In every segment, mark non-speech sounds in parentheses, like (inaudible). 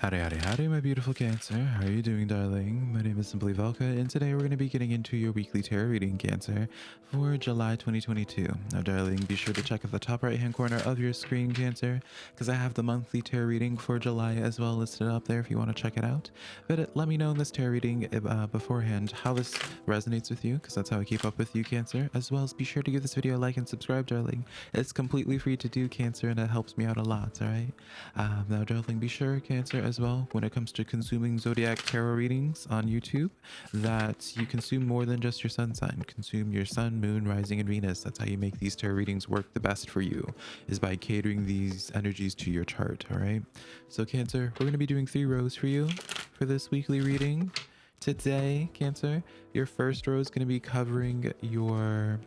Howdy, howdy, howdy, my beautiful Cancer. How are you doing, darling? My name is Simply Velka, and today we're going to be getting into your weekly tarot reading, Cancer, for July 2022. Now, darling, be sure to check at the top right-hand corner of your screen, Cancer, because I have the monthly tarot reading for July as well listed up there if you want to check it out. But uh, let me know in this tarot reading uh, beforehand how this resonates with you, because that's how I keep up with you, Cancer, as well as be sure to give this video a like and subscribe, darling. It's completely free to do, Cancer, and it helps me out a lot, all right? Um, now, darling, be sure, Cancer, as well when it comes to consuming zodiac tarot readings on YouTube that you consume more than just your sun sign. Consume your sun, moon, rising, and Venus. That's how you make these tarot readings work the best for you, is by catering these energies to your chart. All right. So, Cancer, we're going to be doing three rows for you for this weekly reading. Today, Cancer, your first row is going to be covering your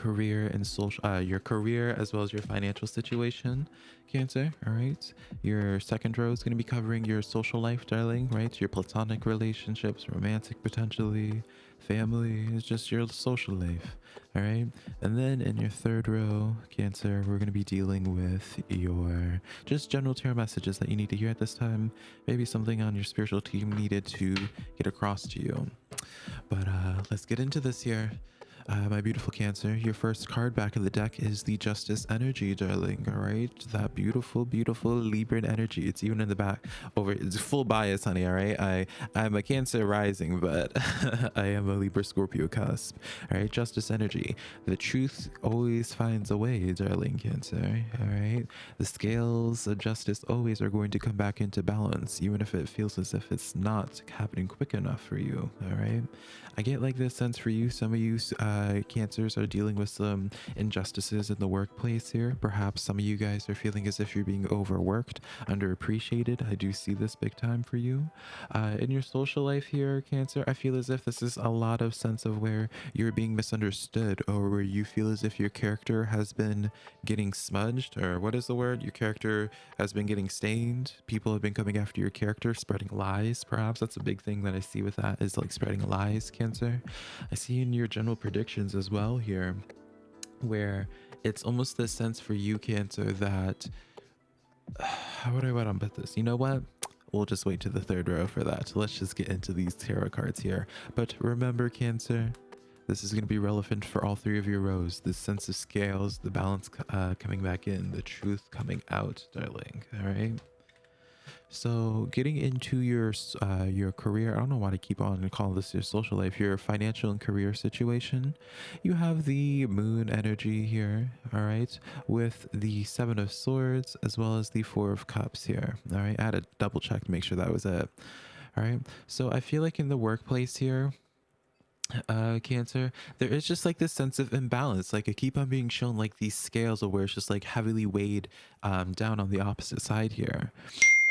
career and social uh, your career as well as your financial situation cancer all right? Your second row is going to be covering your social life darling right? Your platonic relationships romantic potentially family is just your social life all right? And then in your third row cancer we're going to be dealing with your just general tarot messages that you need to hear at this time. Maybe something on your spiritual team needed to get across to you. But uh let's get into this here uh, my beautiful Cancer, your first card back of the deck is the Justice Energy, darling. All right, that beautiful, beautiful Libran energy. It's even in the back. Over, it's full bias, honey. All right, I I'm a Cancer rising, but (laughs) I am a Libra Scorpio cusp. All right, Justice Energy. The truth always finds a way, darling Cancer. All right, the scales of justice always are going to come back into balance, even if it feels as if it's not happening quick enough for you. All right, I get like this sense for you. Some of you. Uh, uh, cancers are dealing with some injustices in the workplace here. Perhaps some of you guys are feeling as if you're being overworked, underappreciated. I do see this big time for you. Uh, in your social life here, Cancer, I feel as if this is a lot of sense of where you're being misunderstood or where you feel as if your character has been getting smudged or what is the word? Your character has been getting stained. People have been coming after your character, spreading lies, perhaps. That's a big thing that I see with that is like spreading lies, Cancer. I see in your general prediction as well here where it's almost this sense for you cancer that (sighs) how would i to put this? You know what? We'll just wait to the third row for that. Let's just get into these tarot cards here. But remember cancer this is going to be relevant for all three of your rows. The sense of scales the balance uh, coming back in the truth coming out darling. All right so getting into your uh, your career, I don't know why to keep on and call this your social life, your financial and career situation. You have the moon energy here, all right, with the seven of swords as well as the four of cups here. All right, I had to double check to make sure that was it. All right, so I feel like in the workplace here, uh cancer there is just like this sense of imbalance like i keep on being shown like these scales of where it's just like heavily weighed um down on the opposite side here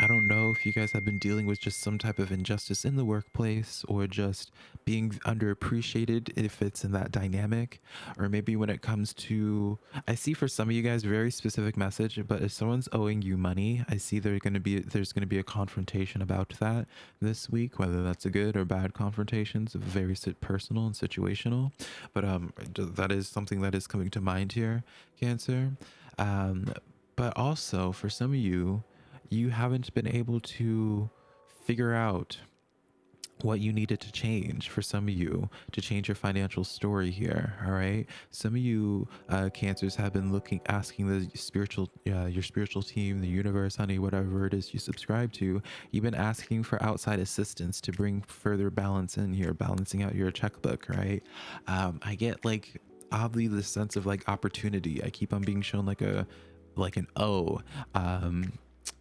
I don't know if you guys have been dealing with just some type of injustice in the workplace or just being underappreciated if it's in that dynamic or maybe when it comes to I see for some of you guys very specific message but if someone's owing you money I see there's going to be there's going to be a confrontation about that this week whether that's a good or bad confrontations very personal and situational. But um that is something that is coming to mind here cancer. Um but also for some of you you haven't been able to figure out what you needed to change for some of you to change your financial story here all right? Some of you uh cancers have been looking asking the spiritual uh, your spiritual team the universe honey whatever it is you subscribe to you've been asking for outside assistance to bring further balance in here balancing out your checkbook right? Um i get like oddly the sense of like opportunity. I keep on being shown like a like an o. Um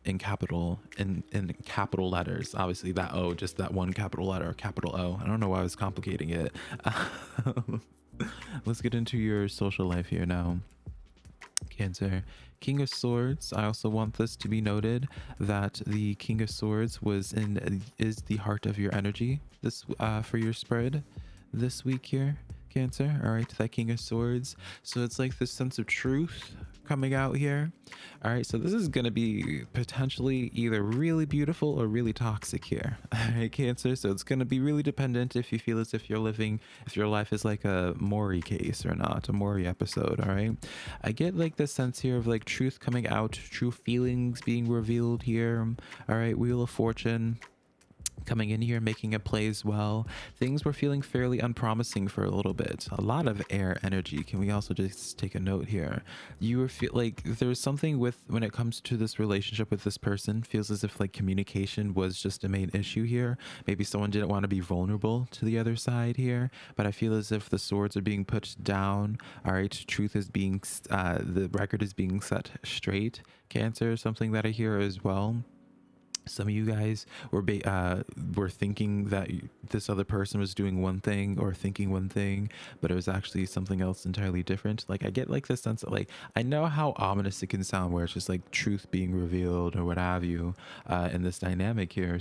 in capital in in capital letters. Obviously that o just that one capital letter capital o. I don't know why i was complicating it. (laughs) Let's get into your social life here now. Cancer. King of swords. I also want this to be noted that the king of swords was in is the heart of your energy this uh for your spread this week here cancer. All right that king of swords. So it's like this sense of truth coming out here. All right, so this is to be potentially either really beautiful or really toxic here. (laughs) All right, Cancer. So it's to be really dependent if you feel as if you're living, if your life is like a Maury case or not, a Maury episode. All right. I get like the sense here of like truth coming out, true feelings being revealed here. All right, Wheel of Fortune coming in here making a play as well. Things were feeling fairly unpromising for a little bit. A lot of air energy. Can we also just take a note here? You were feel like there's something with when it comes to this relationship with this person feels as if like communication was just a main issue here. Maybe someone didn't want to be vulnerable to the other side here but i feel as if the swords are being put down. All right truth is being uh the record is being set straight. Cancer something that i hear as well some of you guys were uh, were thinking that this other person was doing one thing or thinking one thing, but it was actually something else entirely different. Like I get like the sense that like I know how ominous it can sound, where it's just like truth being revealed or what have you uh, in this dynamic here,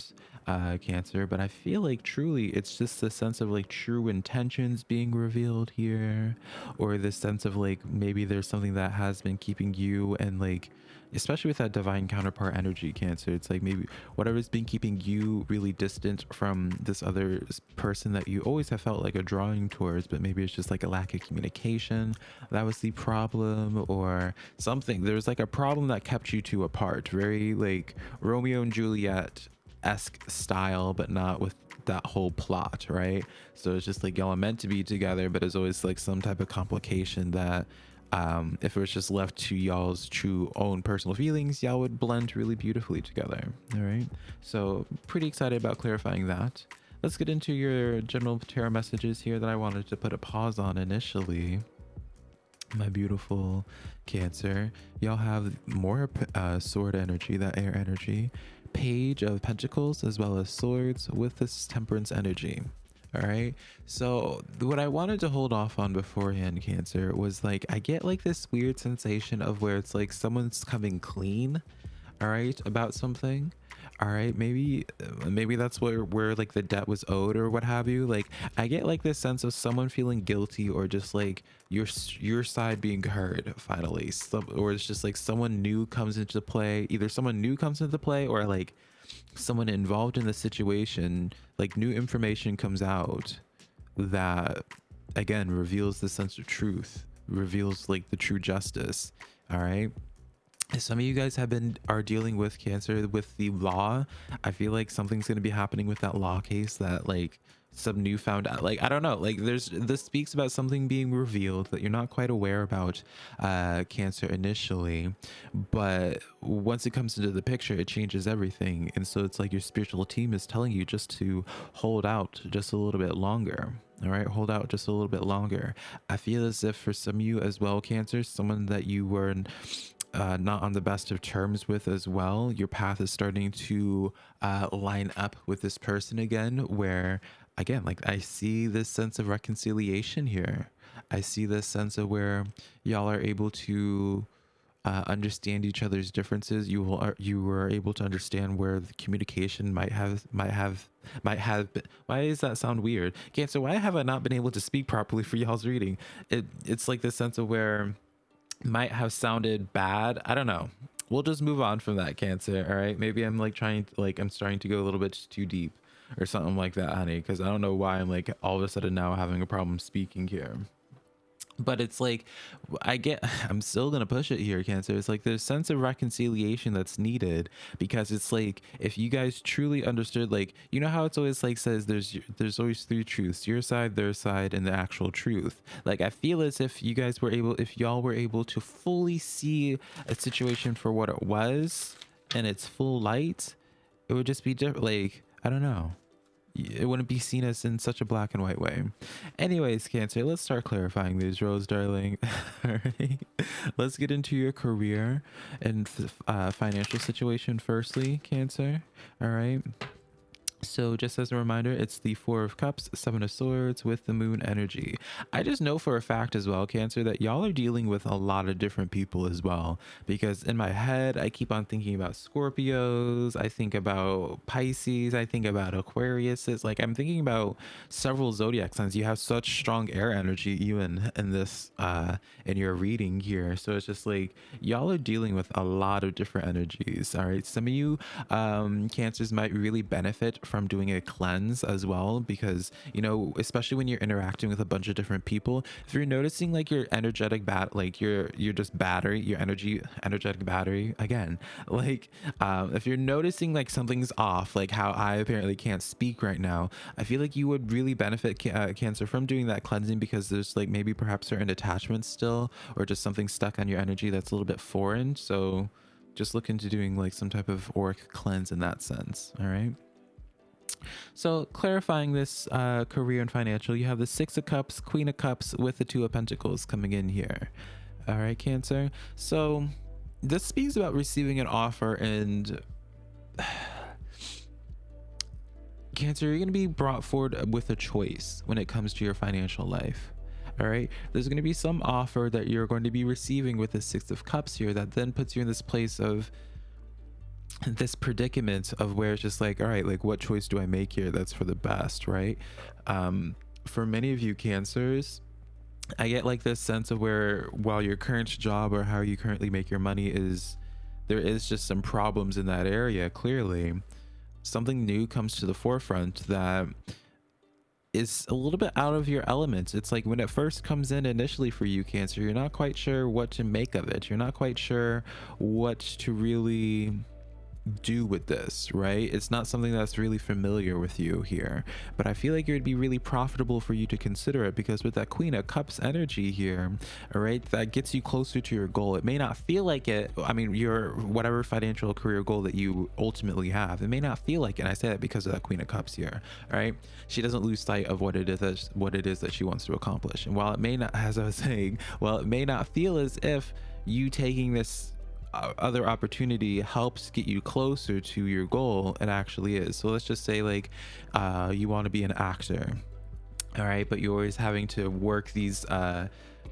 uh, Cancer. But I feel like truly it's just the sense of like true intentions being revealed here, or the sense of like maybe there's something that has been keeping you and like especially with that divine counterpart energy cancer it's like maybe whatever's been keeping you really distant from this other person that you always have felt like a drawing towards but maybe it's just like a lack of communication that was the problem or something. There's like a problem that kept you two apart very like romeo and juliet esque style but not with that whole plot right? So it's just like y'all are meant to be together but it's always like some type of complication that um, if it was just left to y'all's true own personal feelings, y'all would blend really beautifully together. All right. So pretty excited about clarifying that. Let's get into your general tarot messages here that I wanted to put a pause on initially. My beautiful Cancer, y'all have more uh, sword energy, that air energy, page of pentacles, as well as swords with this temperance energy all right so what i wanted to hold off on beforehand cancer was like i get like this weird sensation of where it's like someone's coming clean all right about something. All right maybe uh, maybe that's where where like the debt was owed or what have you. Like i get like this sense of someone feeling guilty or just like your your side being heard finally. So, or it's just like someone new comes into play either someone new comes into play or like someone involved in the situation, like new information comes out that again reveals the sense of truth, reveals like the true justice. All right. Some of you guys have been are dealing with cancer with the law. I feel like something's going to be happening with that law case that like some newfound like i don't know like there's this speaks about something being revealed that you're not quite aware about uh cancer initially but once it comes into the picture it changes everything. And so it's like your spiritual team is telling you just to hold out just a little bit longer all right? Hold out just a little bit longer. I feel as if for some of you as well cancer someone that you were uh, not on the best of terms with as well your path is starting to uh, line up with this person again where again, like I see this sense of reconciliation here. I see this sense of where y'all are able to uh, understand each other's differences. You will, you were able to understand where the communication might have, might have, might have been. Why does that sound weird? Okay, so why have I not been able to speak properly for y'all's reading? It, it's like this sense of where might have sounded bad. I don't know. We'll just move on from that cancer. All right. Maybe I'm like trying, like I'm starting to go a little bit too deep or something like that, honey. Because I don't know why I'm like all of a sudden now having a problem speaking here. But it's like, I get, (laughs) I'm still going to push it here, Cancer. It's like there's sense of reconciliation that's needed because it's like, if you guys truly understood, like, you know how it's always like says there's, there's always three truths, your side, their side, and the actual truth. Like, I feel as if you guys were able, if y'all were able to fully see a situation for what it was in its full light, it would just be different. Like, I don't know. It wouldn't be seen as in such a black and white way. Anyways, Cancer, let's start clarifying these roles, darling. (laughs) Alright. Let's get into your career and uh, financial situation firstly, Cancer. All right. So, just as a reminder, it's the Four of Cups, Seven of Swords with the Moon energy. I just know for a fact as well, Cancer, that y'all are dealing with a lot of different people as well. Because in my head, I keep on thinking about Scorpios, I think about Pisces, I think about Aquarius. It's like I'm thinking about several zodiac signs. You have such strong air energy, even in this, uh, in your reading here. So, it's just like y'all are dealing with a lot of different energies. All right. Some of you, um, Cancers might really benefit from doing a cleanse as well because you know especially when you're interacting with a bunch of different people if you're noticing like your energetic bat like your you're just battery your energy energetic battery again (laughs) like um, if you're noticing like something's off like how i apparently can't speak right now i feel like you would really benefit ca uh, cancer from doing that cleansing because there's like maybe perhaps certain attachments still or just something stuck on your energy that's a little bit foreign. So just look into doing like some type of auric cleanse in that sense. All right so clarifying this uh, career and financial, you have the Six of Cups, Queen of Cups with the Two of Pentacles coming in here. All right, Cancer. So this speaks about receiving an offer and (sighs) Cancer, you're going to be brought forward with a choice when it comes to your financial life. All right, there's going to be some offer that you're going to be receiving with the Six of Cups here that then puts you in this place of this predicament of where it's just like all right like what choice do i make here that's for the best right um for many of you cancers i get like this sense of where while your current job or how you currently make your money is there is just some problems in that area clearly something new comes to the forefront that is a little bit out of your elements. It's like when it first comes in initially for you, Cancer, you're not quite sure what to make of it. You're not quite sure what to really do with this, right? It's not something that's really familiar with you here, but I feel like it would be really profitable for you to consider it because with that Queen of Cups energy here, all right, that gets you closer to your goal. It may not feel like it. I mean, your whatever financial career goal that you ultimately have, it may not feel like it. And I say that because of that Queen of Cups here, right? She doesn't lose sight of what it is that, what it is that she wants to accomplish. And while it may not, (laughs) as I was saying, while it may not feel as if you taking this other opportunity helps get you closer to your goal it actually is. So let's just say like uh, you want to be an actor all right but you're always having to work these uh,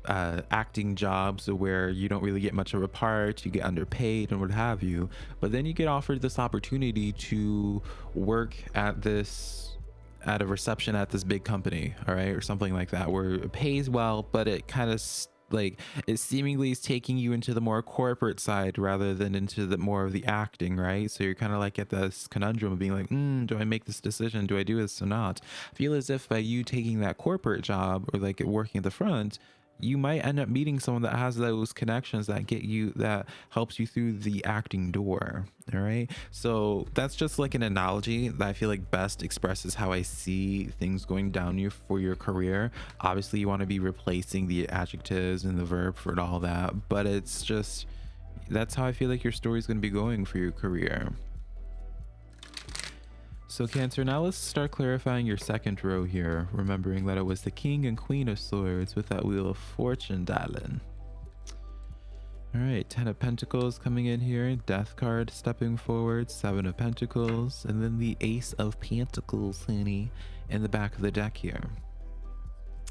uh, acting jobs where you don't really get much of a part, you get underpaid and what have you. But then you get offered this opportunity to work at this at a reception at this big company, all right, or something like that, where it pays well, but it kind of like it seemingly is taking you into the more corporate side rather than into the more of the acting right? So you're kind of like at this conundrum of being like mm, do i make this decision? Do i do this or not? I feel as if by you taking that corporate job or like working at the front you might end up meeting someone that has those connections that get you that helps you through the acting door all right? So that's just like an analogy that i feel like best expresses how i see things going down you for your career. Obviously you want to be replacing the adjectives and the verb for all that but it's just that's how i feel like your story is going to be going for your career so Cancer, now let's start clarifying your second row here, remembering that it was the King and Queen of Swords with that Wheel of Fortune dialing. Alright, Ten of Pentacles coming in here, Death card stepping forward, Seven of Pentacles, and then the Ace of Pentacles, honey, in the back of the deck here.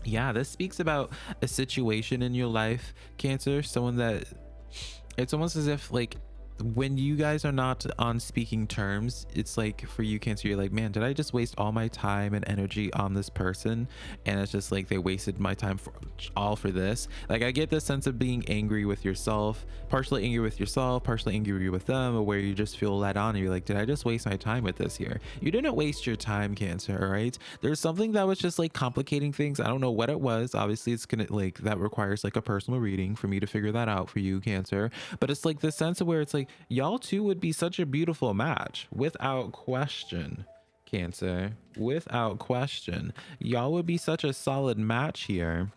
Yeah, this speaks about a situation in your life, Cancer, someone that it's almost as if like when you guys are not on speaking terms it's like for you cancer you're like man did i just waste all my time and energy on this person? And it's just like they wasted my time for all for this. Like i get this sense of being angry with yourself partially angry with yourself partially angry with them or where you just feel let on and you're like did i just waste my time with this here? You didn't waste your time cancer all right there's something that was just like complicating things. I don't know what it was. Obviously it's gonna like that requires like a personal reading for me to figure that out for you cancer. But it's like the sense of where it's like like y'all two would be such a beautiful match. Without question cancer. Without question. Y'all would be such a solid match here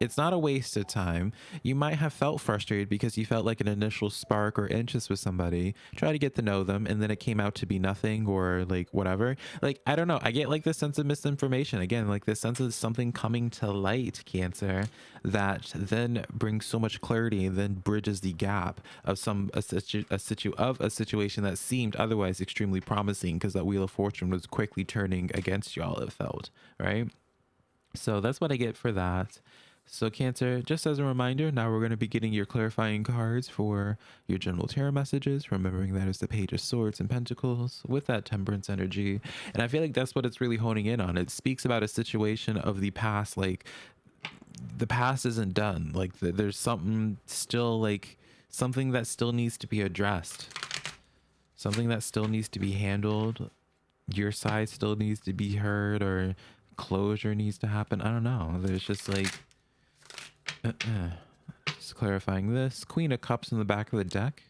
it's not a waste of time. You might have felt frustrated because you felt like an initial spark or interest with somebody, try to get to know them, and then it came out to be nothing or like whatever. Like, I don't know. I get like this sense of misinformation. Again, like this sense of something coming to light, Cancer, that then brings so much clarity, and then bridges the gap of some a situ, a situ of a situation that seemed otherwise extremely promising because that wheel of fortune was quickly turning against y'all. It felt right. So that's what I get for that. So Cancer, just as a reminder, now we're going to be getting your clarifying cards for your general tarot messages, remembering that is the Page of Swords and Pentacles with that Temperance energy. And I feel like that's what it's really honing in on. It speaks about a situation of the past, like the past isn't done. Like the, there's something still like something that still needs to be addressed. Something that still needs to be handled. Your side still needs to be heard or closure needs to happen. I don't know. There's just like uh -uh. Just clarifying this. Queen of Cups in the back of the deck.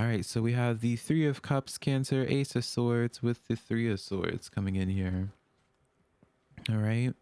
All right, so we have the Three of Cups, Cancer, Ace of Swords with the Three of Swords coming in here. All right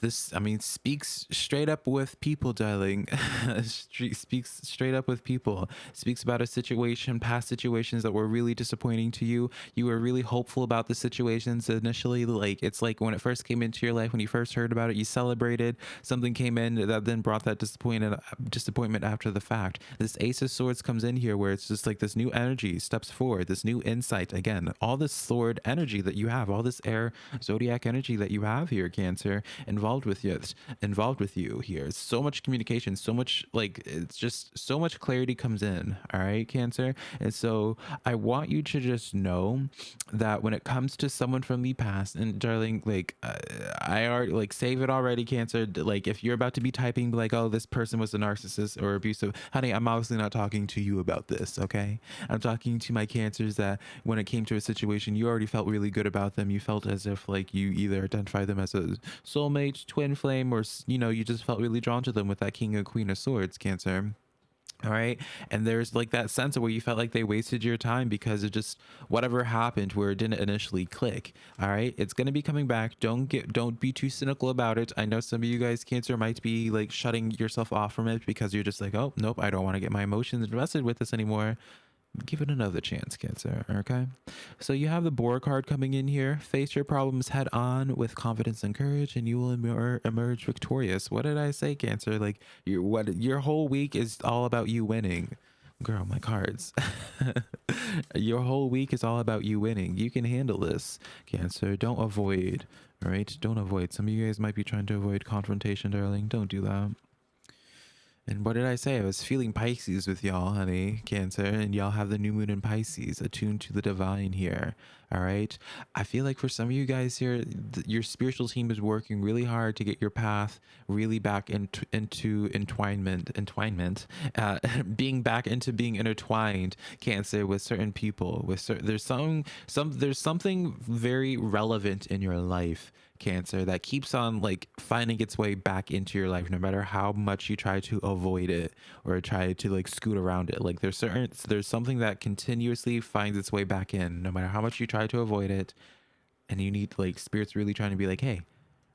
this i mean speaks straight up with people darling. (laughs) Speaks straight up with people. Speaks about a situation past situations that were really disappointing to you. You were really hopeful about the situations initially. Like it's like when it first came into your life when you first heard about it you celebrated. Something came in that then brought that disappointment disappointment after the fact. This ace of swords comes in here where it's just like this new energy steps forward this new insight. Again all this sword energy that you have all this air zodiac energy that you have here cancer involved with you involved with you here. So much communication so much like it's just so much clarity comes in all right cancer? And so i want you to just know that when it comes to someone from the past and darling like uh, i already like save it already cancer. Like if you're about to be typing like oh this person was a narcissist or abusive honey i'm obviously not talking to you about this okay? I'm talking to my cancers that when it came to a situation you already felt really good about them. You felt as if like you either identify them as a soulmate, twin flame, or you know, you just felt really drawn to them with that King and Queen of Swords, Cancer. All right. And there's like that sense of where you felt like they wasted your time because it just whatever happened where it didn't initially click. All right. It's going to be coming back. Don't get, don't be too cynical about it. I know some of you guys, Cancer, might be like shutting yourself off from it because you're just like, oh, nope, I don't want to get my emotions invested with this anymore give it another chance, Cancer. Okay. So you have the Boar card coming in here. Face your problems head on with confidence and courage, and you will emer emerge victorious. What did I say, Cancer? Like your what? Your whole week is all about you winning. Girl, my cards. (laughs) your whole week is all about you winning. You can handle this, Cancer. Don't avoid. All right. Don't avoid. Some of you guys might be trying to avoid confrontation, darling. Don't do that. And what did I say? I was feeling Pisces with y'all, honey, Cancer, and y'all have the new moon in Pisces, attuned to the divine here. All right. I feel like for some of you guys here, your spiritual team is working really hard to get your path really back into, into entwinement, entwinement, uh, (laughs) being back into being intertwined, Cancer, with certain people. With certain, there's some, some, there's something very relevant in your life cancer that keeps on like finding its way back into your life no matter how much you try to avoid it or try to like scoot around it. Like there's certain there's something that continuously finds its way back in no matter how much you try to avoid it. And you need like spirits really trying to be like hey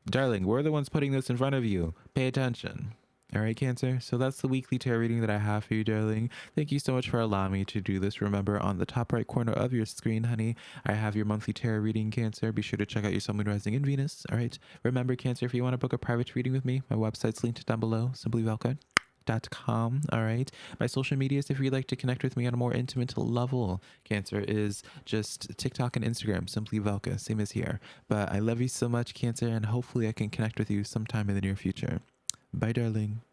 darling we're the ones putting this in front of you. Pay attention all right, Cancer. So that's the weekly tarot reading that I have for you, darling. Thank you so much for allowing me to do this. Remember, on the top right corner of your screen, honey, I have your monthly tarot reading, Cancer. Be sure to check out your Sun, Moon, Rising, in Venus. All right. Remember, Cancer, if you want to book a private reading with me, my website's linked down below, simplyvelka.com. All right. My social medias, if you'd like to connect with me on a more intimate level, Cancer, is just TikTok and Instagram, simply Velka, same as here. But I love you so much, Cancer, and hopefully I can connect with you sometime in the near future. Bye, darling.